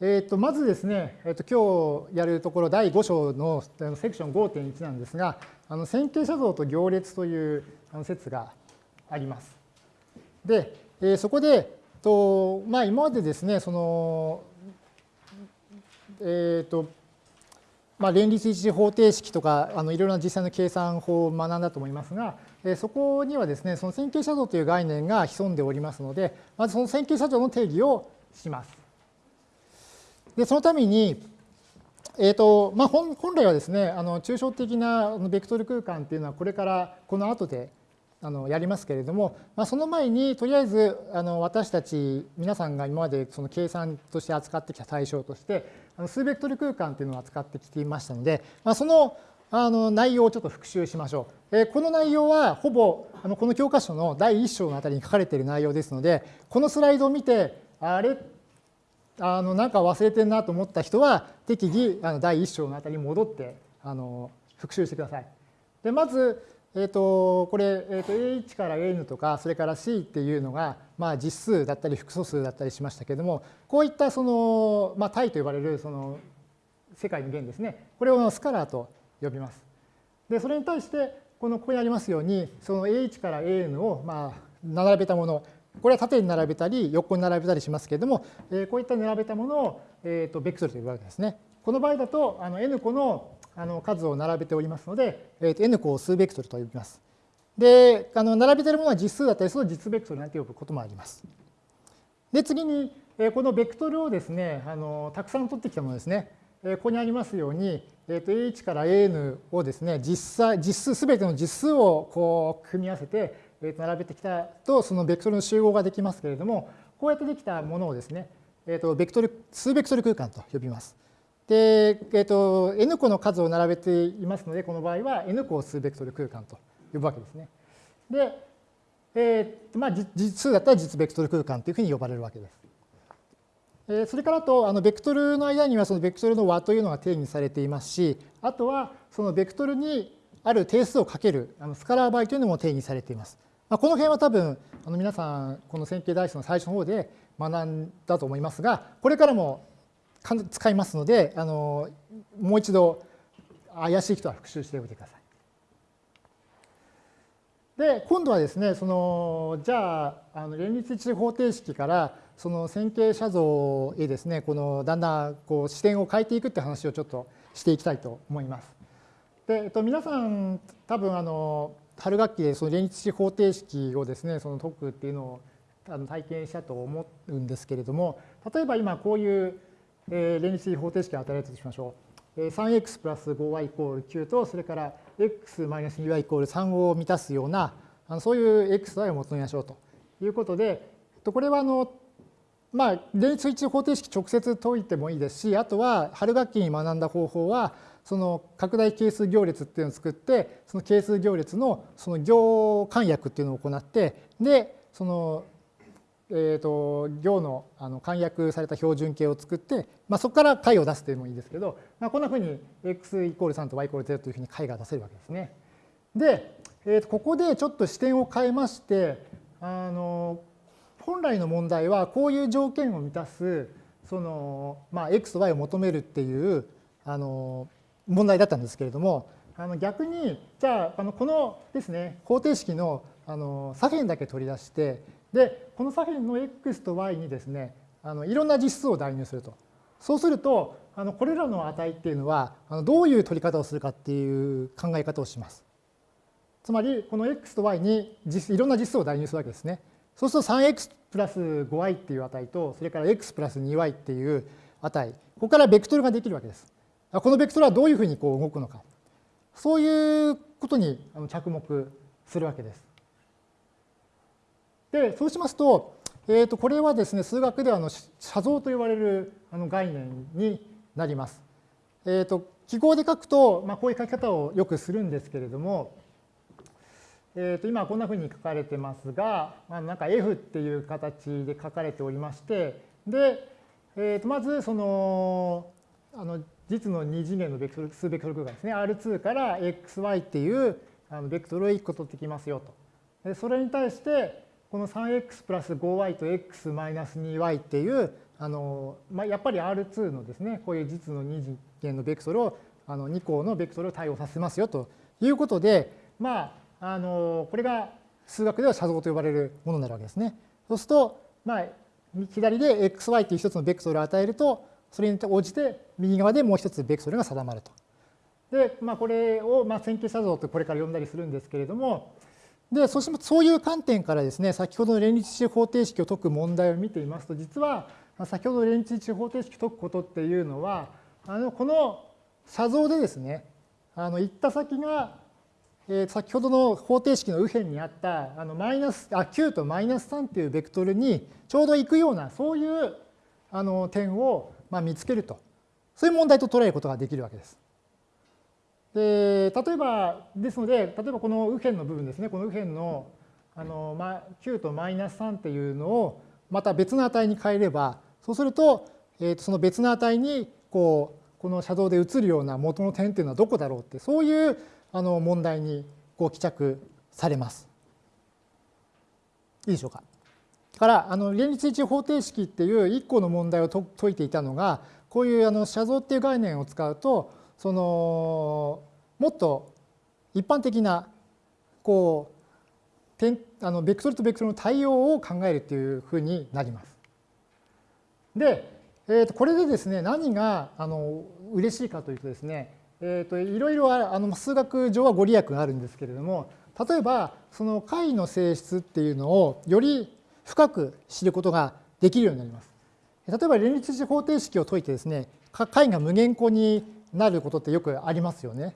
えー、とまずですね、えー、と今日やるところ第5章のセクション5.1なんですが、あの線形写像と行列という説があります。で、えー、そこで、とまあ、今までですね、その、えっ、ー、と、まあ、連立一次方程式とかあのいろいろな実際の計算法を学んだと思いますが、えそこにはですね、その線形写像という概念が潜んでおりますので、まずその線形写像の定義をします。で、そのために、えーとまあ、本来はですね、あの抽象的なベクトル空間っていうのはこれからこの後であのやりますけれども、まあ、その前にとりあえずあの私たち皆さんが今までその計算として扱ってきた対象としてあの数ベクトル空間っていうのを扱ってきていましたので、まあ、そのあの内容をちょっと復習しましょう。えこの内容はほぼあのこの教科書の第1章のあたりに書かれている内容ですのでこのスライドを見てあれ？あのなんか忘れてるなと思った人は適宜あの第1章のあたりに戻ってあの復習してください。でまず、えーと、これ、えーと、A1 から N とかそれから C っていうのが、まあ、実数だったり複素数だったりしましたけれどもこういったその、まあ、体と呼ばれるその世界の弦ですねこれをスカラーと呼びます。でそれに対してこのここにありますようにその A1 から AN をまあ並べたものこれは縦に並べたり横に並べたりしますけれども、えこういった並べたものを、えー、とベクトルと呼ぶわけですね。この場合だとあの n 個のあの数を並べておりますので、えー、と n 個を数ベクトルと呼びます。で、あの並べているものは実数だったりすると実ベクトルなんて呼ぶこともあります。で、次に、えこのベクトルをですね、あのたくさん取ってきたものですね。えここにありますように、えー、と A1 から AN をですね、実際、実数、すべての実数をこう組み合わせて、並べてきたと、そのベクトルの集合ができますけれども、こうやってできたものをですね、えー、とベクトル数ベクトル空間と呼びます。で、えー、と n 個の数を並べていますので、この場合は n 個を数ベクトル空間と呼ぶわけですね。で、えーまあ、実数だったら実ベクトル空間というふうに呼ばれるわけです。えそれからとあのベクトルの間にはそのベクトルの和というのが定義されていますし、あとはそのベクトルにある定数をかけるあのスカラー倍というのも定義されています。まあ、この辺は多分あの皆さんこの線形代数の最初の方で学んだと思いますがこれからも使いますのであのもう一度怪しい人は復習しておいてください。で今度はですねそのじゃああの連立一次方程式からその線形写像へですねこのだんだんこう視点を変えていくって話をちょっとしていきたいと思います。で、えっと、皆さん多分あの春学期でその連立式方程式をですねその解くっていうのをあの体験したと思うんですけれども例えば今こういう連立式方程式が与えられたとしましょう。3x プラス 5y イコール9とそれから x マイナス 2y イコール3を満たすようなあのそういう x、y を求めましょうということでこれはあのまあ連立式方程式直接解いてもいいですしあとは春学期に学んだ方法はその拡大係数行列っていうのを作ってその係数行列のその行簡約っていうのを行ってでそのえーと、行のあの簡約された標準形を作って、まあ、そこから解を出すというのもいいですけど、まあ、こんなふうに x イコール3と y イコール0というふうに解が出せるわけですね。で、えー、とここでちょっと視点を変えましてあの本来の問題はこういう条件を満たすその、まあ、x と y を求めるっていうあの問題だったんですけれども、あの逆に、じゃあ、あのこのですね、方程式のあの左辺だけ取り出して、で、この左辺の x と y にですね、あのいろんな実数を代入すると。そうすると、あのこれらの値っていうのは、あのどういう取り方をするかっていう考え方をします。つまり、この x と y にいろんな実数を代入するわけですね。そうすると 3x プラス 5y っていう値と、それから x プラス 2y っていう値、ここからベクトルができるわけです。このベクトルはどういうふうにこう動くのか。そういうことに着目するわけです。で、そうしますと、えー、とこれはですね、数学ではあの写像と呼ばれるあの概念になります。えー、と記号で書くと、まあ、こういう書き方をよくするんですけれども、えー、と今こんなふうに書かれてますが、まあ、なんか F っていう形で書かれておりまして、で、えー、とまずそのあの実の2次元のベクトル数ベクトル空間ですね R2 から xy っていうあのベクトルを1個取ってきますよと。でそれに対してこの 3x プラス 5y と x マイナス 2y っていうあの、まあ、やっぱり R2 のですねこういう実の二次元のベクトルをあの2項のベクトルを対応させますよということでまああのこれが数学では写像と呼ばれるものになるわけですね。そうすると、まあ、左で xy という一つのベクトルを与えるとそれに応じて右側でもう一つベクトルが定まると。で、まあ、これをまあ線形写像とこれから呼んだりするんですけれどもでそうしそういう観点からですね先ほどの連立値方程式を解く問題を見ていますと実は先ほど連立値方程式を解くことっていうのはあのこの写像でですねあの行った先が、えー、先ほどの方程式の右辺にあったあのマイナスあ9とマイナス3っていうベクトルにちょうど行くようなそういうあの点をまあ見つけるとそういう問題と捉えることができるわけです。で例えばですので例えばこの右辺の部分ですねこの右辺のあの、まあ、9とマイナス3っていうのをまた別の値に変えればそうすると,、えー、とその別の値にこうこの写像で映るような元の点っていうのはどこだろうってそういうあの問題にこう帰着されます。いいでしょうか？からあの連立位置方程式っていう1個の問題を解いていたのがこういうあの写像っていう概念を使うとそのもっと一般的なこう点あのベクトルとベクトルの対応を考えるというふうになります。で、えー、とこれでですね何があの嬉しいかというとですね、えー、といろいろあの数学上はご利益があるんですけれども例えばその解の性質っていうのをより深く知ることができるようになります。例えば連立値方程式を解いてですね解が無限個になることってよくありますよね。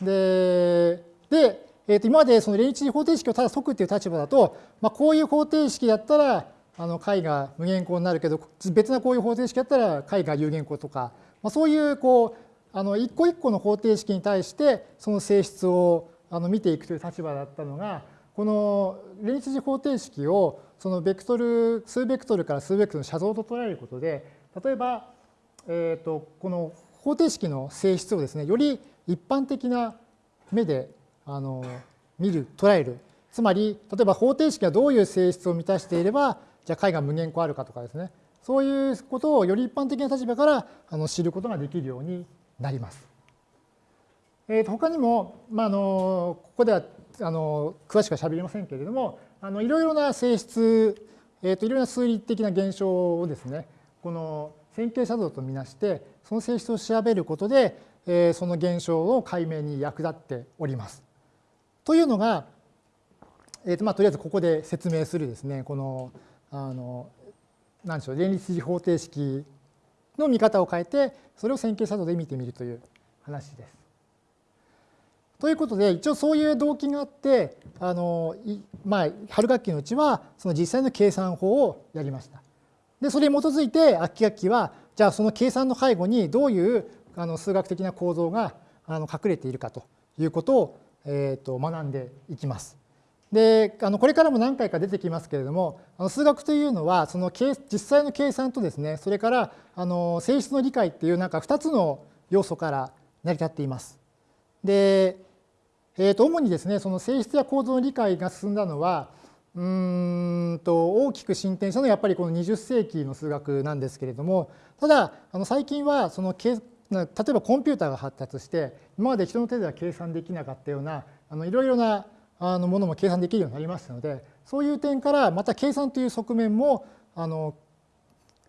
で、でえー、と今までその連立式方程式をただ解くっていう立場だと、まあ、こういう方程式だったらあの解が無限個になるけど別なこういう方程式だったら解が有限個とか、まあ、そういうこうあの一個一個の方程式に対してその性質をあの見ていくという立場だったのがこの連立時方程式をそのベクトル数ベクトルから数ベクトルの写像と捉えることで例えば、えー、とこの方程式の性質をですねより一般的な目であの見る捉える。つまり例えば方程式がどういう性質を満たしていればじゃあ解が無限個あるかとかですね。そういうことをより一般的な立場からあの知ることができるようになります。えー、と他にも、まあ、あのここではあの詳しくはしゃべりませんけれどもあのいろいろな性質、えー、といろいろな数理的な現象をですねこの線形写像とみなしてその性質を調べることで、えー、その現象を解明に役立っております。というのが、えーとまあ、とりあえずここで説明するですねこのあの何でしょう連立次方程式の見方を変えてそれを線形写像で見てみるという話です。ということで一応そういう動機があってあの、まあ、春学期のうちはその実際の計算法をやりました。でそれに基づいて秋学期はじゃあその計算の背後にどういうあの数学的な構造があの隠れているかということを、えー、と学んでいきます。であのこれからも何回か出てきますけれどもあの数学というのはその実際の計算とですねそれからあの性質の理解っていうなんか2つの要素から成り立っています。でえー、と主にですねその性質や構造の理解が進んだのはうんと大きく進展したのはやっぱりこの20世紀の数学なんですけれどもただあの最近はその例えばコンピューターが発達して今まで人の手では計算できなかったようなあのいろいろなあのものも計算できるようになりましたのでそういう点からまた計算という側面もあの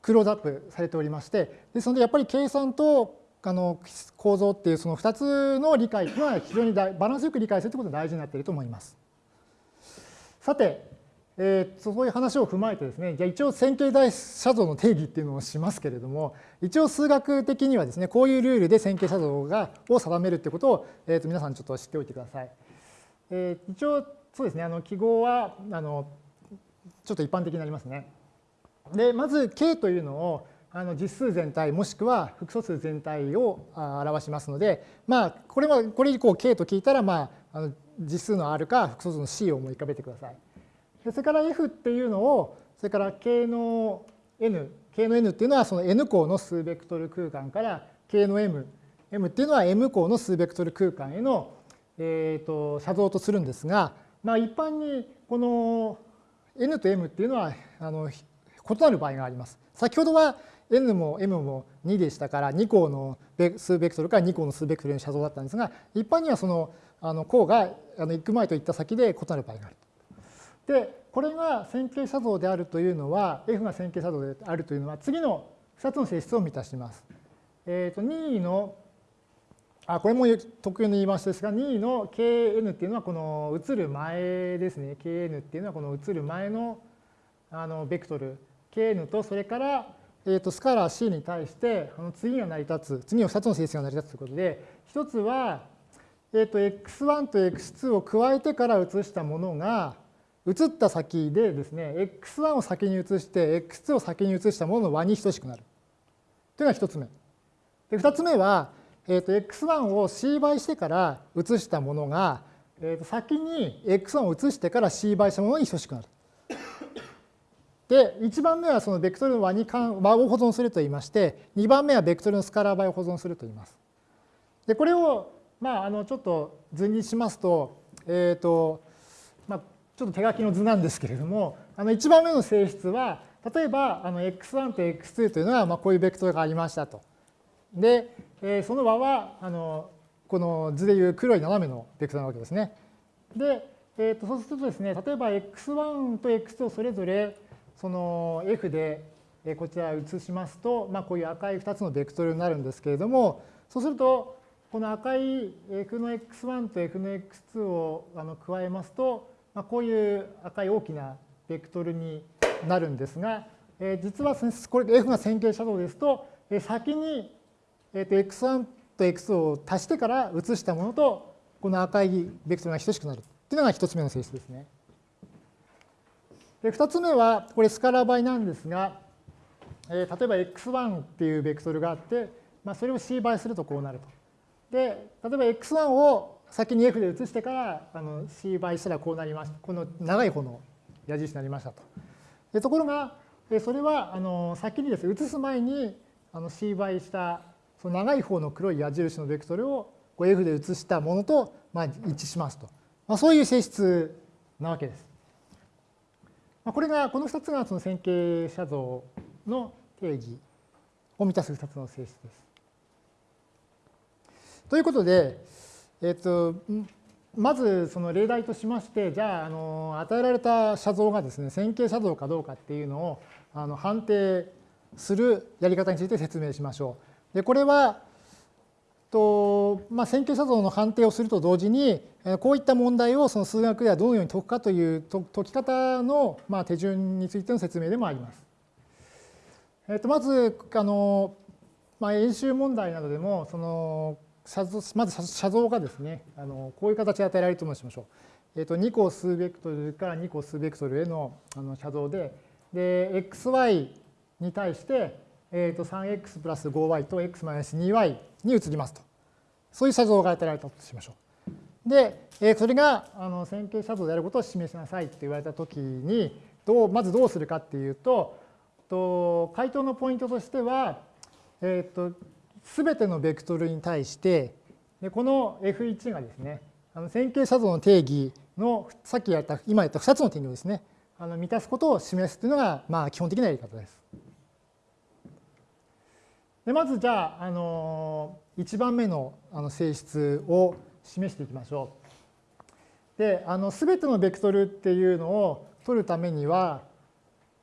クローズアップされておりましてですのでやっぱり計算とあの構造っていうその2つの理解は非常にバランスよく理解するということが大事になっていると思います。さて、えー、そういう話を踏まえてですね、じゃあ一応線形代写像の定義っていうのをしますけれども、一応数学的にはですね、こういうルールで線形写像がを定めるってことを、えー、と皆さんちょっと知っておいてください。えー、一応そうですね、あの記号はあのちょっと一般的になりますね。で、まず K というのをあの実数全体もしくは複素数全体を表しますので、まあ、これはこれ以降 K と聞いたら、まあ、あの実数の R か複素数の C を思い浮かべてください。それから F っていうのをそれから K の N K の N っていうのはその N 項の数ベクトル空間から K の M M っていうのは M 項の数ベクトル空間への、えー、と写像とするんですが、まあ、一般にこの N と M っていうのはあの異なる場合があります。先ほどは n も m も2でしたから2項の数ベクトルから2項の数ベクトルの写像だったんですが一般にはそのあの項があの行く前といった先で異なる場合がある。でこれが線形写像であるというのは F が線形写像であるというのは次の2つの性質を満たします。えー、と2のあこれも特有の言い回しですが2位の Kn っていうのはこの移る前ですね。Kn っていうのはこの移る前のあのベクトル。Kn とそれから、えー、とスカラー C に対してあの次が成り立つ次の2つの性質が成り立つということで一つは、えー、と x1 と x2 を加えてから移したものが移った先でですね x1 を先に移して x2 を先に移したものの和に等しくなる。というのが1つ目。で2つ目はえー、と x1 を c 倍してから移したものが、えー、と先に x1 を移してから c 倍したものに等しくなる。で、1番目はそのベクトルの和に和を保存すると言いまして、2番目はベクトルのスカラー倍を保存すると言います。で、これを、まあ、あのちょっと図にしますと、えっ、ー、と、まあ、ちょっと手書きの図なんですけれども、あの1番目の性質は、例えばあの x1 と x2 というのはまあこういうベクトルがありましたと。で、えー、その和はあのこの図でいう黒い斜めのベクトルなわけですね。で、えー、とそうするとですね、例えば x1 と x2 をそれぞれその f でこちら移しますと、まあ、こういう赤い2つのベクトルになるんですけれども、そうすると、この赤い f の x1 と f の x2 をあの加えますと、まあ、こういう赤い大きなベクトルになるんですが、えー、実はこれ f が線形写像ですと、先にえー、と x1 と x を足してから移したものとこの赤いベクトルが等しくなるというのが1つ目の性質ですね。で2つ目はこれスカラ倍なんですが、えー、例えば x1 っていうベクトルがあって、まあ、それを c 倍するとこうなると。で例えば x1 を先に f で移してからあの c 倍したらこうなりました。この長い方の矢印になりましたと。でところがそれはあの先にですね移す前にあの c 倍したその長い方の黒い矢印のベクトルを F で移したものとまあ一致しますと。まあ、そういう性質なわけです。まあ、これが、この2つがその線形写像の定義を満たす2つの性質です。ということで、えっと、まずその例題としまして、じゃあ、あの与えられた写像がですね、線形写像かどうかっていうのをあの判定するやり方について説明しましょう。でこれはと、まあ、線形写像の判定をすると同時にこういった問題をその数学ではどのように解くかという解き方の、まあ、手順についての説明でもあります。えっとまずあの、まあ、演習問題などでもそのまず写像がですねあのこういう形で与えられると申しましょう。えっと2個数ベクトルから2個数ベクトルへのあの写像でで xy に対してえー、と 3x プラス 5y と x マイナス 2y に移りますと。そういう写像が与えられたとしましょう。で、えー、それがあの線形写像であることを示しなさいって言われたときにどう、まずどうするかっていうと、と回答のポイントとしては、えー、と全てのベクトルに対してでこの F1 がですねあの線形写像の定義のさっきやった今やった2つの定義をですねあの満たすことを示すというのがまあ基本的なやり方です。でまずじゃあ、あの1番目のあの性質を示していきましょう。で、あの全てのベクトルっていうのを取るためには、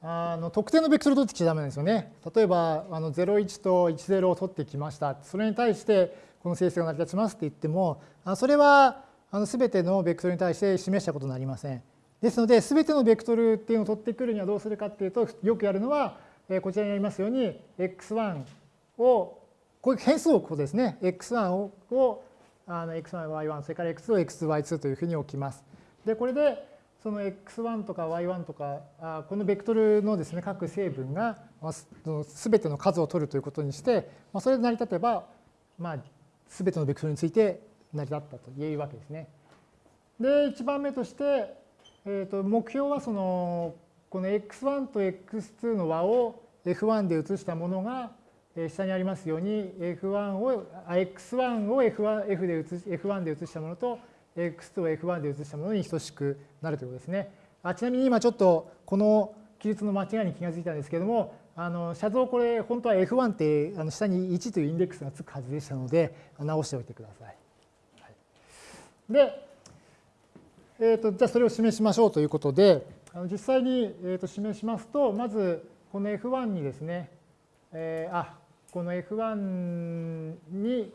あの特定のベクトルを取ってきちゃダメなんですよね。例えばあの01と10を取ってきました。それに対してこの性質が成り立ちますって言っても、それはあの全てのベクトルに対して示したことになりません。ですので、全てのベクトルっていうのを取ってくるにはどうするかっていうと、よくやるのは、こちらにありますように、x1 を、こういう変数をこうですね、x1 ををあの x1、y1、それから x2 を x、y2 というふうに置きます。で、これでその x1 とか y1 とか、あこのベクトルのですね、各成分がすべての数を取るということにして、まあ、それで成り立てば、まあ、すべてのベクトルについて成り立ったと言えるわけですね。で、1番目として、えー、と目標はその、この x1 と x2 の和を f1 で移したものが下にありますように F1 を、X1 を F1, F で移し F1 で移したものと X2 を F1 で移したものに等しくなるということですね。あちなみに今ちょっとこの記述の間違いに気がついたんですけれども、あの写像これ本当は F1 ってあの下に1というインデックスがつくはずでしたので直しておいてください。はい、で、えーと、じゃあそれを示しましょうということであの実際に、えー、と示しますとまずこの F1 にですね、えー、あこの F1 に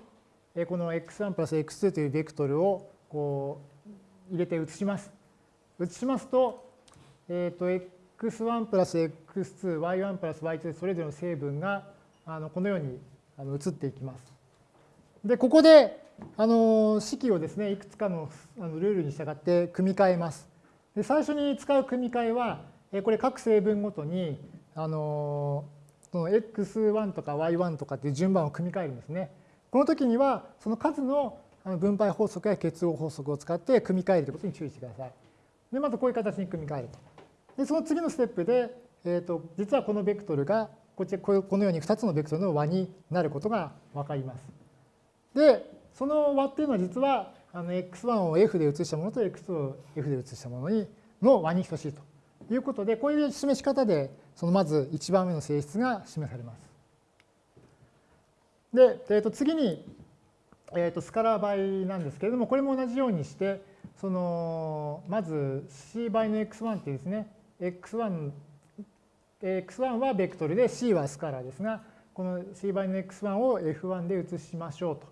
この x1 プラス x2 というベクトルをこう入れて移します。移しますと、えっ、ー、と、x1 プラス x2、y1 プラス y2 それぞれの成分があのこのように移っていきます。で、ここであの式をですね、いくつかのあのルールに従って組み替えます。で最初に使う組み替えは、これ各成分ごとにあのその x1 とか y1 とかっていう順番を組み替えるんですね。この時にはその数の分配法則や結合法則を使って組み替えるということに注意してください。でまずこういう形に組み替えると。でその次のステップで、えーと、実はこのベクトルがこっちこのように2つのベクトルの和になることが分かります。でその和っていうのは実はあの x1 を f で移したものと x2 を f で移したものにの和に等しいということでこういう示し方でそのまず1番目の性質が示されます。で、えー、と次に、えー、とスカラー倍なんですけれども、これも同じようにして、そのまず c 倍の x1 っていうですね、x1、x1 はベクトルで c はスカラーですが、この c 倍の x1 を f1 で移しましょうと。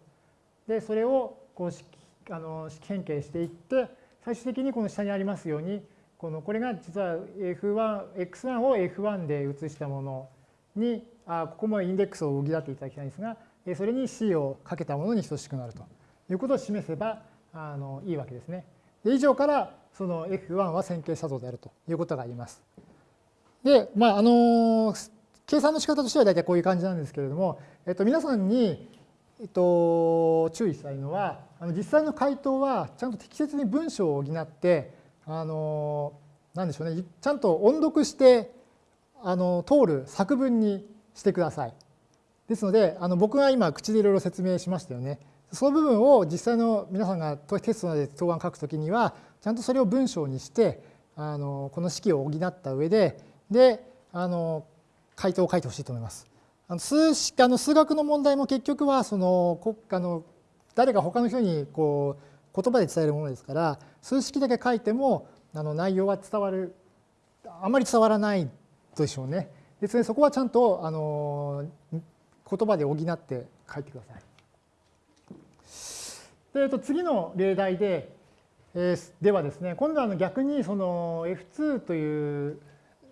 で、それをこう式あの式変形していって、最終的にこの下にありますように、このこれが実は F1、x1 を F1 で移したものに、あここもインデックスを補っていただきたいんですが、それに C をかけたものに等しくなるということを示せばあのいいわけですね。で以上からその F1 は線形写像であるということが言えます。で、まあ、あの計算の仕方としては大体こういう感じなんですけれども、えっと、皆さんに、えっと、注意したいのはあの実際の回答はちゃんと適切に文章を補ってあのなんでしょうねちゃんと音読してあの通る作文にしてください。ですので、あの僕が今口でいろいろ説明しましたよね。その部分を実際の皆さんがテストなどで答案書くときには、ちゃんとそれを文章にして、あのこの式を補った上で、で、あの回答を書いてほしいと思います。あの数式あの数学の問題も結局はその国家の誰か他の人にこう言葉で伝えるものですから数式だけ書いてもあの内容は伝わるあまり伝わらないでしょうね。ですねそこはちゃんとあの言葉で補って書いてください。でえっと、次の例題で、えー、ではですね、今度は逆にその F2 という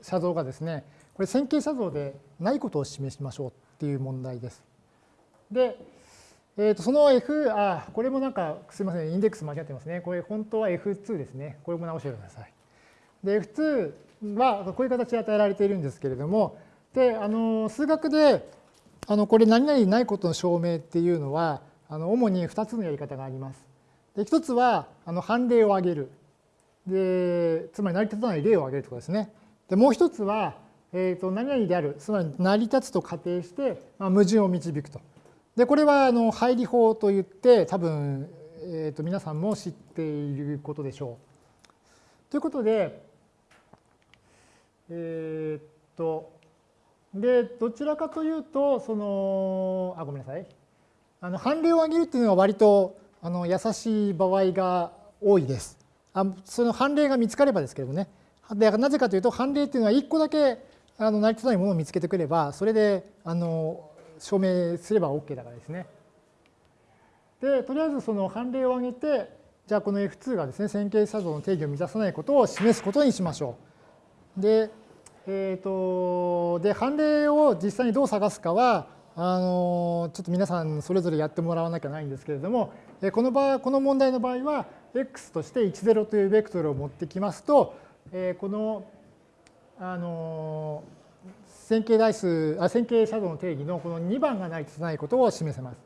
写像がですね、これ線形写像でないことを示しましょうっていう問題です。で、えー、とその F、あ、これもなんかすみません、インデックス間違ってますね。これ本当は F2 ですね。これも直してください。で、F2 はこういう形で与えられているんですけれども、で、あの、数学であのこれ何々ないことの証明っていうのはあの主に2つのやり方があります。で1つはあの判例を挙げる。でつまり成り立たない例を挙げるということですね。でもう一つは、えー、と何々であるつまり成り立つと仮定して、まあ、矛盾を導くと。でこれはあの配理法といって多分、えー、と皆さんも知っていることでしょう。ということでえっ、とで、どちらかというと、その、あ、ごめんなさい。あの、判例を上げるっていうのは割と、あの、優しい場合が多いです。あその判例が見つかればですけどね。でなぜかというと、判例っていうのは1個だけあの成り立たないものを見つけてくれば、それであの証明すれば OK だからですね。で、とりあえずその判例を挙げて、じゃあこの F2 がですね、線形写像の定義を満たさないことを示すことにしましょう。で、えーと、で判例を実際にどう探すかはあのちょっと皆さんそれぞれやってもらわなきゃないんですけれどもこの場合この問題の場合は x として10というベクトルを持ってきますとこのあの線形代数あ線形写像の定義のこの2番がないとないことを示せます。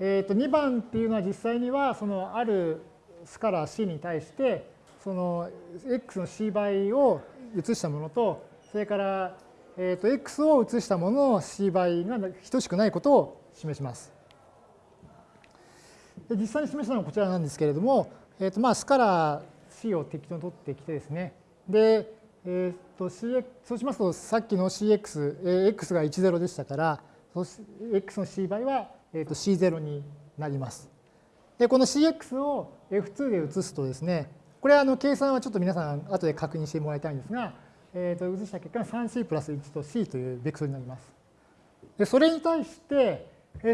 えー、と2番っていうのは実際にはそのあるスカラー C に対してその x の c 倍を移したものと、それから、えー、と x を移したものの c 倍が等しくないことを示します。で実際に示したのはこちらなんですけれども、えー、とまあスカラー c を適当に取ってきてですね、で、えー、と CX そうしますとさっきの CX、え、X が10でしたからそ X の C 倍は、えー、と C0 になります。でこの CX を F2 で移すとですねこれはあの計算はちょっと皆さん後で確認してもらいたいんですが、えー、と移した結果が 3C プラス1と C というベクトルになります。でそれに対して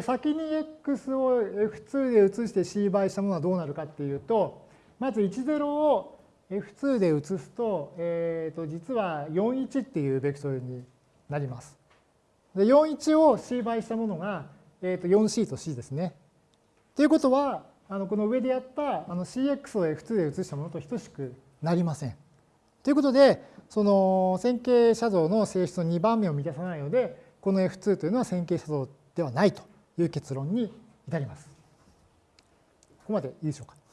先に X を F2 で移して C 倍したものはどうなるかっていうとまず10を F2 で移すと,、えー、と実は41っていうベクトルになります。で41を C 倍したものが、えー、と 4C と C ですね。ということはあのこの上でやったあの CX を F2 で移したものと等しくなりません。ということでその線形写像の性質の2番目を満たさないのでこの F2 というのは線形写像ではないという結論に至ります。ここまでいいでしょうか。